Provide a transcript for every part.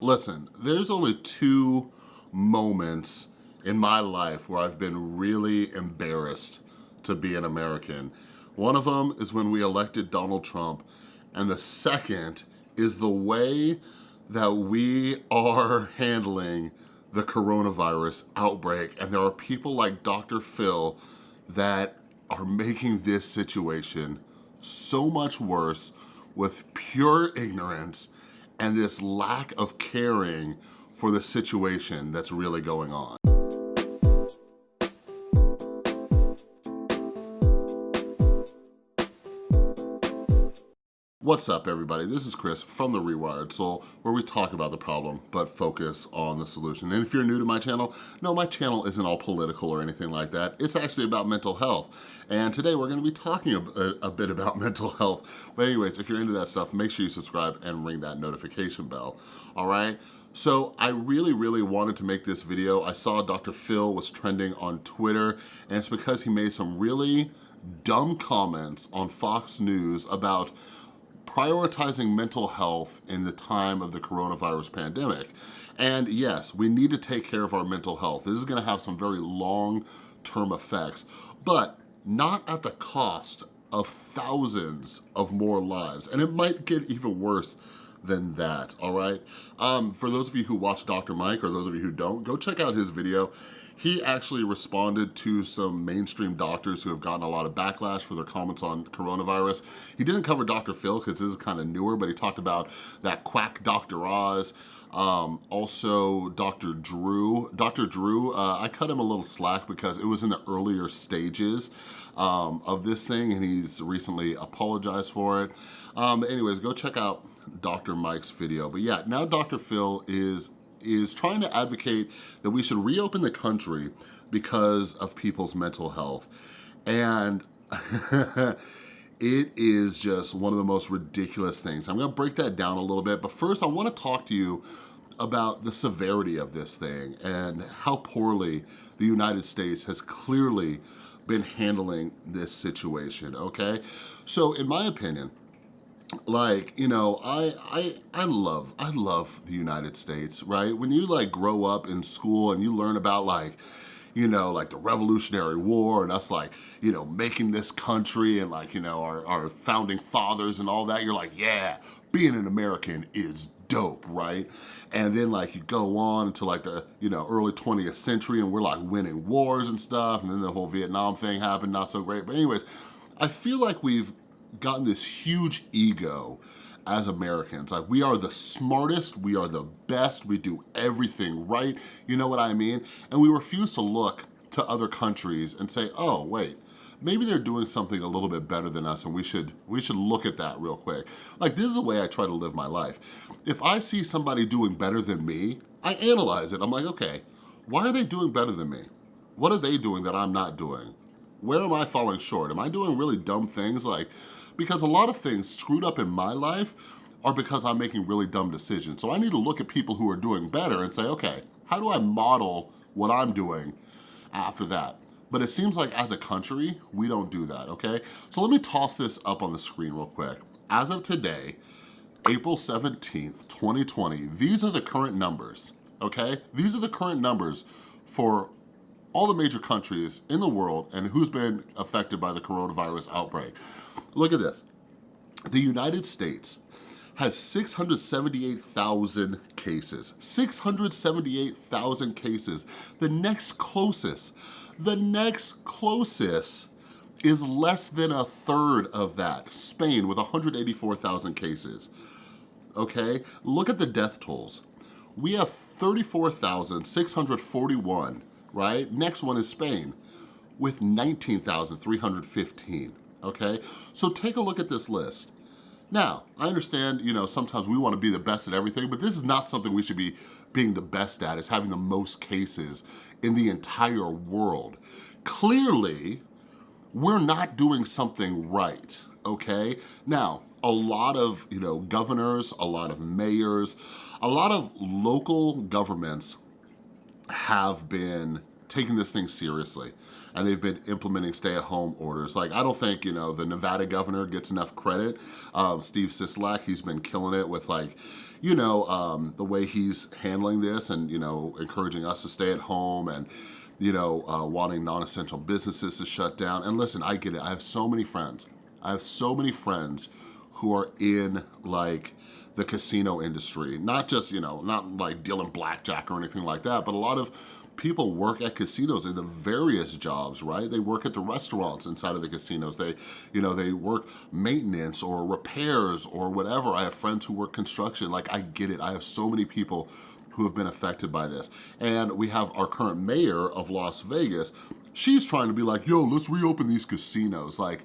Listen, there's only two moments in my life where I've been really embarrassed to be an American. One of them is when we elected Donald Trump, and the second is the way that we are handling the coronavirus outbreak. And there are people like Dr. Phil that are making this situation so much worse with pure ignorance and this lack of caring for the situation that's really going on. What's up everybody? This is Chris from The Rewired Soul where we talk about the problem but focus on the solution. And if you're new to my channel, no, my channel isn't all political or anything like that. It's actually about mental health. And today we're gonna be talking a, a, bit about mental health. But anyways, if you're into that stuff, make sure you subscribe and ring that notification bell, all right? So I really, really wanted to make this video. I saw Dr. Phil was trending on Twitter and it's because he made some really dumb comments on Fox News about prioritizing mental health in the time of the coronavirus pandemic. And yes, we need to take care of our mental health. This is gonna have some very long-term effects, but not at the cost of thousands of more lives. And it might get even worse than that, all right? Um, for those of you who watch Dr. Mike or those of you who don't, go check out his video. He actually responded to some mainstream doctors who have gotten a lot of backlash for their comments on coronavirus. He didn't cover Dr. Phil because this is kind of newer, but he talked about that quack Dr. Oz, um, also Dr. Drew. Dr. Drew, uh, I cut him a little slack because it was in the earlier stages um, of this thing and he's recently apologized for it. Um, anyways, go check out Dr. Mike's video. But yeah, now Dr. Phil is is trying to advocate that we should reopen the country because of people's mental health. And it is just one of the most ridiculous things. I'm gonna break that down a little bit, but first I wanna talk to you about the severity of this thing and how poorly the United States has clearly been handling this situation, okay? So in my opinion, like you know I I I love I love the United States right when you like grow up in school and you learn about like you know, like the Revolutionary War and us like, you know, making this country and like, you know, our, our founding fathers and all that, you're like, yeah, being an American is dope, right? And then like you go on to like the, you know, early 20th century and we're like winning wars and stuff. And then the whole Vietnam thing happened, not so great. But anyways, I feel like we've gotten this huge ego as Americans. Like we are the smartest, we are the best, we do everything right, you know what I mean? And we refuse to look to other countries and say, oh, wait, maybe they're doing something a little bit better than us and we should we should look at that real quick. Like this is the way I try to live my life. If I see somebody doing better than me, I analyze it. I'm like, okay, why are they doing better than me? What are they doing that I'm not doing? Where am I falling short? Am I doing really dumb things like because a lot of things screwed up in my life are because I'm making really dumb decisions. So I need to look at people who are doing better and say, okay, how do I model what I'm doing after that? But it seems like as a country, we don't do that, okay? So let me toss this up on the screen real quick. As of today, April 17th, 2020, these are the current numbers, okay? These are the current numbers for all the major countries in the world and who's been affected by the coronavirus outbreak. Look at this. The United States has 678,000 cases. 678,000 cases. The next closest, the next closest is less than a third of that. Spain with 184,000 cases. Okay, look at the death tolls. We have 34,641 right? Next one is Spain with 19,315, okay? So take a look at this list. Now, I understand, you know, sometimes we wanna be the best at everything, but this is not something we should be being the best at, is having the most cases in the entire world. Clearly, we're not doing something right, okay? Now, a lot of, you know, governors, a lot of mayors, a lot of local governments have been taking this thing seriously and they've been implementing stay-at-home orders. Like, I don't think, you know, the Nevada governor gets enough credit. Um, Steve Sisolak, he's been killing it with like, you know, um, the way he's handling this and, you know, encouraging us to stay at home and, you know, uh, wanting non-essential businesses to shut down. And listen, I get it. I have so many friends. I have so many friends who are in like the casino industry. Not just, you know, not like dealing blackjack or anything like that, but a lot of people work at casinos in the various jobs, right? They work at the restaurants inside of the casinos. They, you know, they work maintenance or repairs or whatever. I have friends who work construction. Like, I get it. I have so many people who have been affected by this. And we have our current mayor of Las Vegas. She's trying to be like, yo, let's reopen these casinos. Like,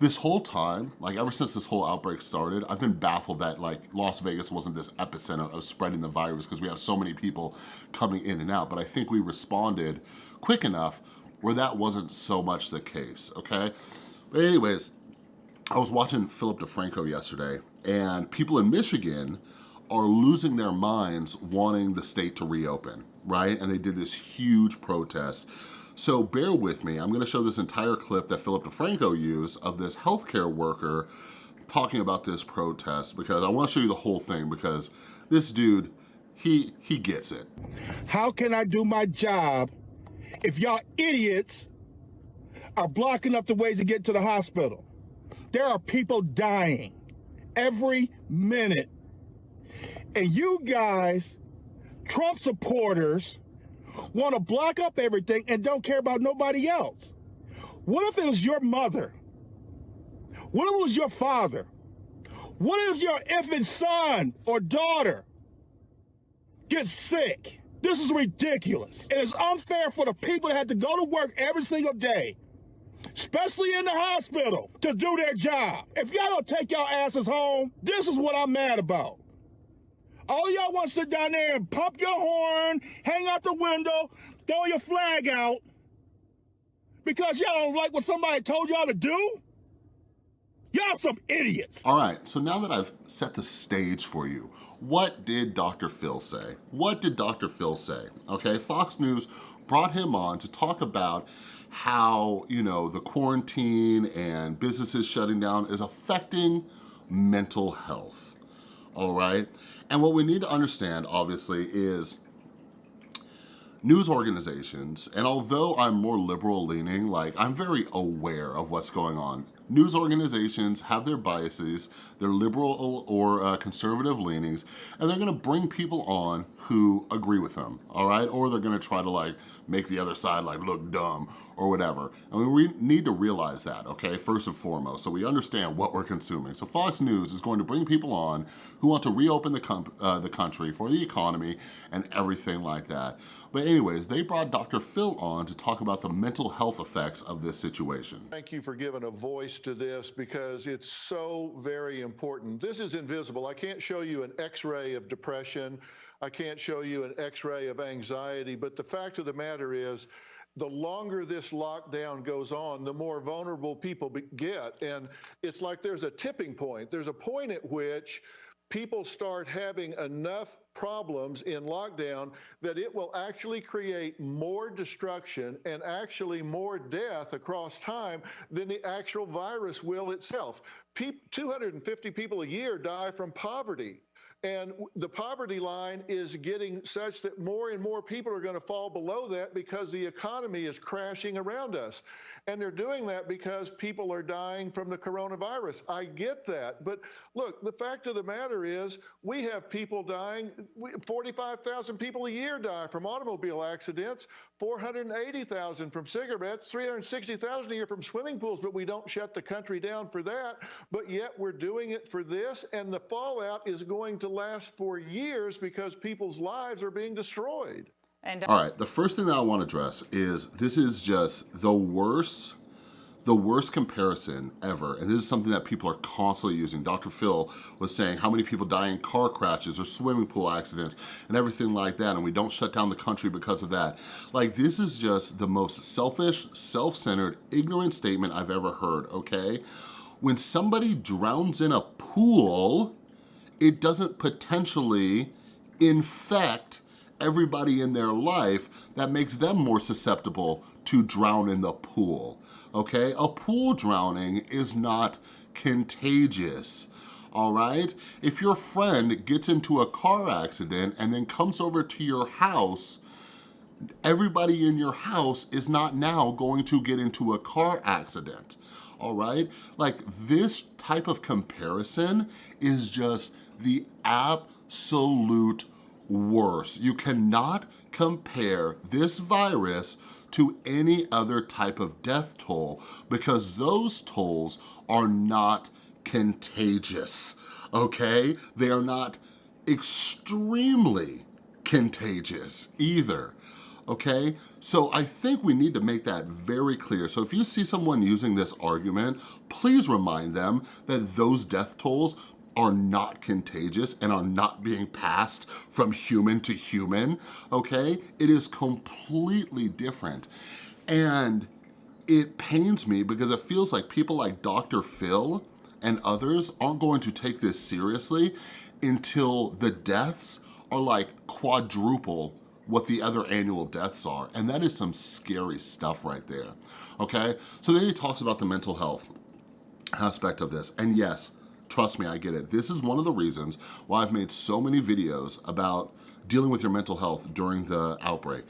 this whole time, like ever since this whole outbreak started, I've been baffled that like Las Vegas wasn't this epicenter of spreading the virus because we have so many people coming in and out. But I think we responded quick enough where that wasn't so much the case, okay? But anyways, I was watching Philip DeFranco yesterday and people in Michigan are losing their minds wanting the state to reopen, right? And they did this huge protest so bear with me. I'm gonna show this entire clip that Philip DeFranco used of this healthcare worker talking about this protest because I wanna show you the whole thing because this dude, he, he gets it. How can I do my job if y'all idiots are blocking up the ways to get to the hospital? There are people dying every minute. And you guys, Trump supporters, want to block up everything and don't care about nobody else? What if it was your mother? What if it was your father? What if your infant son or daughter gets sick? This is ridiculous. It is unfair for the people that have to go to work every single day, especially in the hospital, to do their job. If y'all don't take y'all asses home, this is what I'm mad about. All y'all want to sit down there and pump your horn, hang out the window, throw your flag out because y'all don't like what somebody told y'all to do? Y'all some idiots. All right, so now that I've set the stage for you, what did Dr. Phil say? What did Dr. Phil say? Okay, Fox News brought him on to talk about how, you know, the quarantine and businesses shutting down is affecting mental health all right? And what we need to understand, obviously, is news organizations, and although I'm more liberal leaning, like I'm very aware of what's going on News organizations have their biases, their liberal or uh, conservative leanings, and they're gonna bring people on who agree with them, all right? Or they're gonna try to like make the other side like look dumb or whatever. And we need to realize that, okay, first and foremost, so we understand what we're consuming. So Fox News is going to bring people on who want to reopen the, uh, the country for the economy and everything like that. But anyways, they brought Dr. Phil on to talk about the mental health effects of this situation. Thank you for giving a voice to this because it's so very important. This is invisible. I can't show you an x-ray of depression. I can't show you an x-ray of anxiety, but the fact of the matter is the longer this lockdown goes on, the more vulnerable people get. And it's like there's a tipping point. There's a point at which people start having enough problems in lockdown that it will actually create more destruction and actually more death across time than the actual virus will itself. Pe 250 people a year die from poverty. And the poverty line is getting such that more and more people are going to fall below that because the economy is crashing around us. And they're doing that because people are dying from the coronavirus. I get that. But look, the fact of the matter is we have people dying. 45,000 people a year die from automobile accidents, 480,000 from cigarettes, 360,000 a year from swimming pools, but we don't shut the country down for that. But yet we're doing it for this, and the fallout is going to last for years because people's lives are being destroyed. And All right, the first thing that I want to address is this is just the worst the worst comparison ever, and this is something that people are constantly using. Dr. Phil was saying how many people die in car crashes or swimming pool accidents and everything like that, and we don't shut down the country because of that. Like, this is just the most selfish, self-centered, ignorant statement I've ever heard, okay? When somebody drowns in a pool, it doesn't potentially infect everybody in their life that makes them more susceptible to drown in the pool, okay? A pool drowning is not contagious all right? If your friend gets into a car accident and then comes over to your house, everybody in your house is not now going to get into a car accident, all right? Like this type of comparison is just the absolute worst. You cannot compare this virus to any other type of death toll because those tolls are not contagious, okay? They are not extremely contagious either okay? So I think we need to make that very clear. So if you see someone using this argument, please remind them that those death tolls are not contagious and are not being passed from human to human, okay? It is completely different. And it pains me because it feels like people like Dr. Phil and others aren't going to take this seriously until the deaths are like quadruple what the other annual deaths are. And that is some scary stuff right there, okay? So then he talks about the mental health aspect of this. And yes, trust me, I get it. This is one of the reasons why I've made so many videos about dealing with your mental health during the outbreak,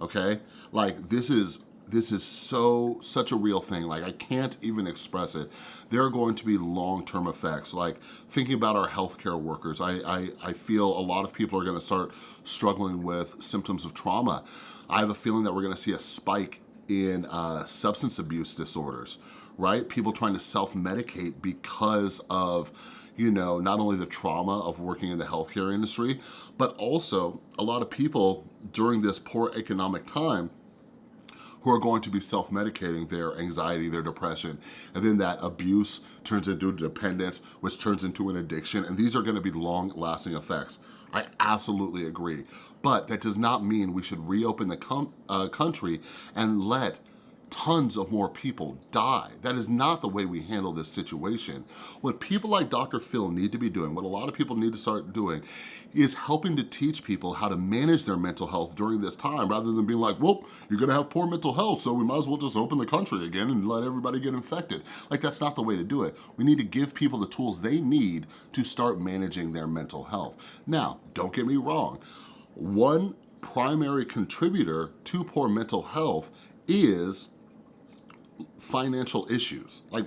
okay? Like this is this is so, such a real thing. Like I can't even express it. There are going to be long-term effects. Like thinking about our healthcare workers, I, I, I feel a lot of people are gonna start struggling with symptoms of trauma. I have a feeling that we're gonna see a spike in uh, substance abuse disorders, right? People trying to self-medicate because of you know, not only the trauma of working in the healthcare industry, but also a lot of people during this poor economic time who are going to be self-medicating their anxiety, their depression, and then that abuse turns into dependence, which turns into an addiction, and these are gonna be long-lasting effects. I absolutely agree. But that does not mean we should reopen the uh, country and let tons of more people die. That is not the way we handle this situation. What people like Dr. Phil need to be doing, what a lot of people need to start doing, is helping to teach people how to manage their mental health during this time, rather than being like, well, you're gonna have poor mental health, so we might as well just open the country again and let everybody get infected. Like, that's not the way to do it. We need to give people the tools they need to start managing their mental health. Now, don't get me wrong. One primary contributor to poor mental health is financial issues. Like,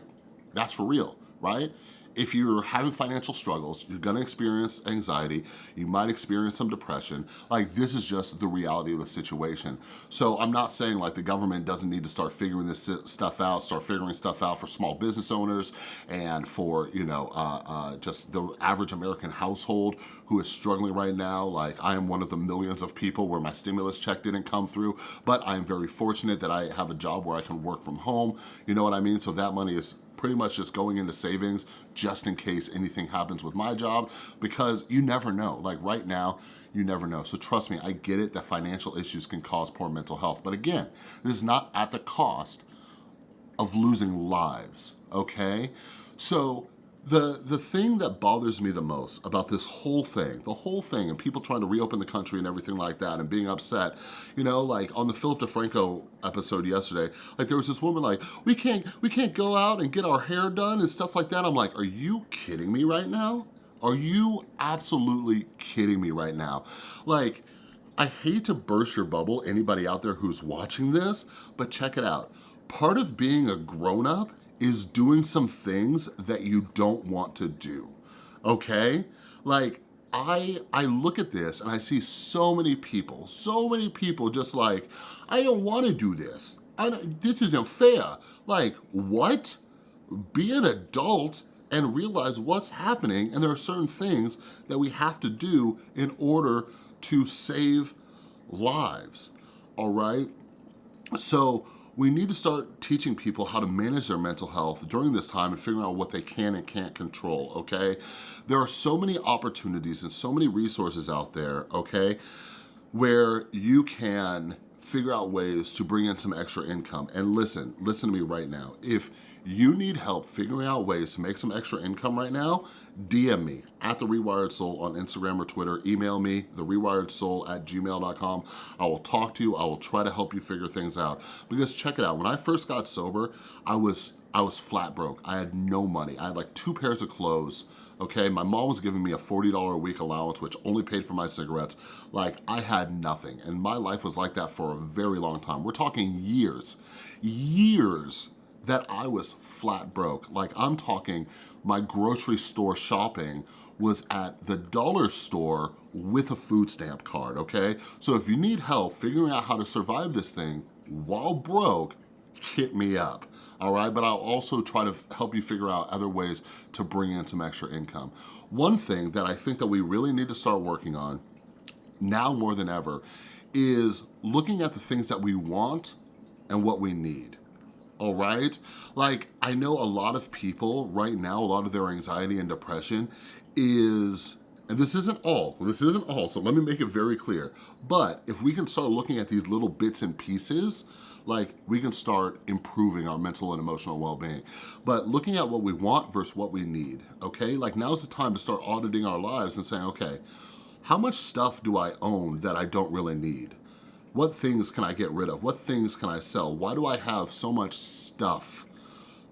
that's for real, right? If you're having financial struggles, you're gonna experience anxiety, you might experience some depression, like this is just the reality of the situation. So I'm not saying like the government doesn't need to start figuring this stuff out, start figuring stuff out for small business owners and for, you know, uh, uh, just the average American household who is struggling right now. Like I am one of the millions of people where my stimulus check didn't come through, but I am very fortunate that I have a job where I can work from home. You know what I mean? So that money is pretty much just going into savings just in case anything happens with my job because you never know. Like right now, you never know. So trust me, I get it that financial issues can cause poor mental health. But again, this is not at the cost of losing lives, okay? So the, the thing that bothers me the most about this whole thing, the whole thing, and people trying to reopen the country and everything like that and being upset, you know, like on the Philip DeFranco episode yesterday, like there was this woman like, we can't, we can't go out and get our hair done and stuff like that. I'm like, are you kidding me right now? Are you absolutely kidding me right now? Like, I hate to burst your bubble, anybody out there who's watching this, but check it out. Part of being a grown-up is doing some things that you don't want to do, okay? Like, I, I look at this and I see so many people, so many people just like, I don't wanna do this. I this isn't fair. Like, what? Be an adult and realize what's happening and there are certain things that we have to do in order to save lives, all right? So we need to start teaching people how to manage their mental health during this time and figuring out what they can and can't control, okay? There are so many opportunities and so many resources out there, okay, where you can figure out ways to bring in some extra income. And listen, listen to me right now. If you need help figuring out ways to make some extra income right now, DM me at The Rewired Soul on Instagram or Twitter. Email me, therewiredsoul at gmail.com. I will talk to you. I will try to help you figure things out. Because check it out, when I first got sober, I was I was flat broke. I had no money. I had like two pairs of clothes, okay? My mom was giving me a $40 a week allowance, which only paid for my cigarettes. Like, I had nothing, and my life was like that for a very long time. We're talking years, years that I was flat broke. Like, I'm talking my grocery store shopping was at the dollar store with a food stamp card, okay? So if you need help figuring out how to survive this thing while broke, hit me up all right? But I'll also try to help you figure out other ways to bring in some extra income. One thing that I think that we really need to start working on now more than ever is looking at the things that we want and what we need all right? Like, I know a lot of people right now, a lot of their anxiety and depression is, and this isn't all, this isn't all, so let me make it very clear, but if we can start looking at these little bits and pieces like we can start improving our mental and emotional well-being. But looking at what we want versus what we need, okay? Like now's the time to start auditing our lives and saying, okay, how much stuff do I own that I don't really need? What things can I get rid of? What things can I sell? Why do I have so much stuff,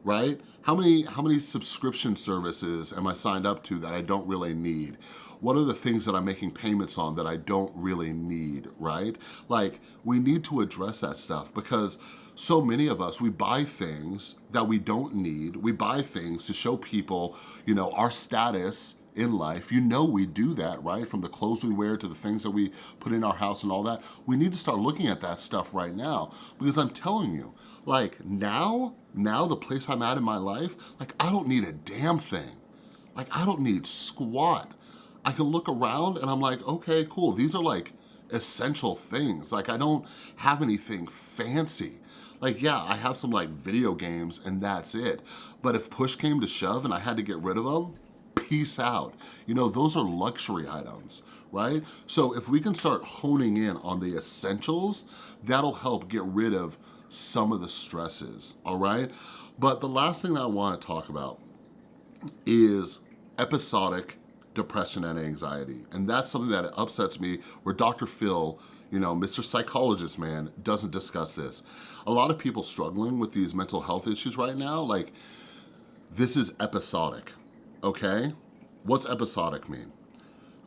right? How many, how many subscription services am I signed up to that I don't really need? What are the things that I'm making payments on that I don't really need, right? Like, we need to address that stuff because so many of us, we buy things that we don't need. We buy things to show people, you know, our status in life. You know we do that, right? From the clothes we wear to the things that we put in our house and all that. We need to start looking at that stuff right now because I'm telling you, like now, now the place I'm at in my life, like I don't need a damn thing. Like I don't need squat. I can look around and I'm like, okay, cool. These are like essential things. Like I don't have anything fancy. Like, yeah, I have some like video games and that's it. But if push came to shove and I had to get rid of them, peace out. You know, those are luxury items, right? So if we can start honing in on the essentials, that'll help get rid of some of the stresses, all right? But the last thing that I wanna talk about is episodic depression and anxiety. And that's something that upsets me where Dr. Phil, you know, Mr. Psychologist man, doesn't discuss this. A lot of people struggling with these mental health issues right now, like, this is episodic, okay? What's episodic mean?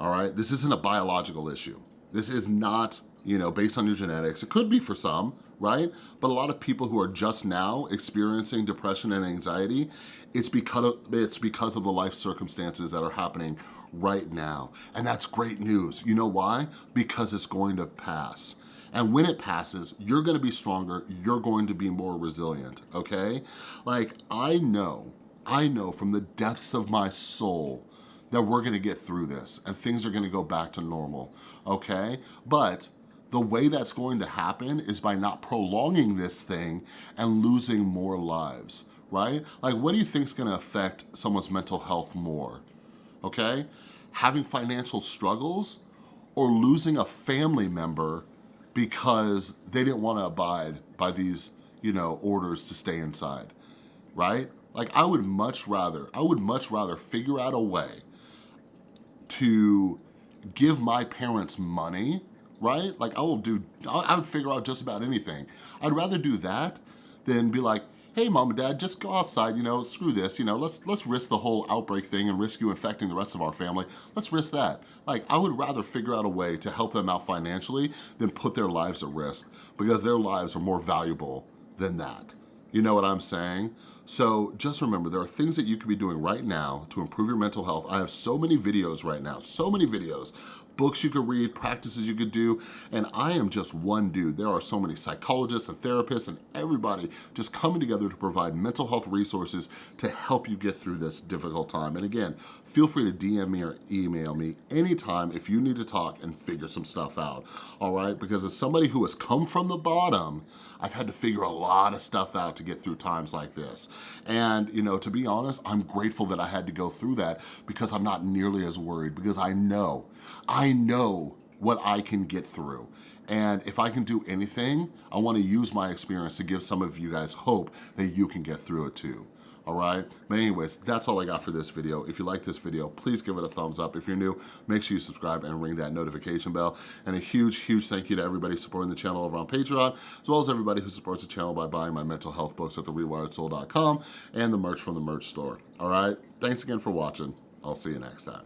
All right, this isn't a biological issue. This is not, you know, based on your genetics. It could be for some, right? But a lot of people who are just now experiencing depression and anxiety, it's because of, it's because of the life circumstances that are happening right now. And that's great news. You know why? Because it's going to pass. And when it passes, you're gonna be stronger, you're going to be more resilient, okay? Like, I know, I know from the depths of my soul that we're gonna get through this and things are gonna go back to normal, okay? But the way that's going to happen is by not prolonging this thing and losing more lives, right? Like what do you think is gonna affect someone's mental health more, okay? Having financial struggles or losing a family member because they didn't wanna abide by these, you know, orders to stay inside, right? Like I would much rather, I would much rather figure out a way to give my parents money right? Like I will do, I would figure out just about anything. I'd rather do that than be like, hey mom and dad, just go outside, you know, screw this, you know, let's let's risk the whole outbreak thing and risk you infecting the rest of our family. Let's risk that. Like, I would rather figure out a way to help them out financially than put their lives at risk because their lives are more valuable than that. You know what I'm saying? So just remember, there are things that you could be doing right now to improve your mental health. I have so many videos right now, so many videos books you could read, practices you could do, and I am just one dude. There are so many psychologists and therapists and everybody just coming together to provide mental health resources to help you get through this difficult time. And again, feel free to DM me or email me anytime if you need to talk and figure some stuff out, all right? Because as somebody who has come from the bottom, I've had to figure a lot of stuff out to get through times like this. And, you know, to be honest, I'm grateful that I had to go through that because I'm not nearly as worried because I know, I know what I can get through. And if I can do anything, I wanna use my experience to give some of you guys hope that you can get through it too all right? But anyways, that's all I got for this video. If you like this video, please give it a thumbs up. If you're new, make sure you subscribe and ring that notification bell. And a huge, huge thank you to everybody supporting the channel over on Patreon, as well as everybody who supports the channel by buying my mental health books at therewiredsoul.com and the merch from the merch store, all right? Thanks again for watching. I'll see you next time.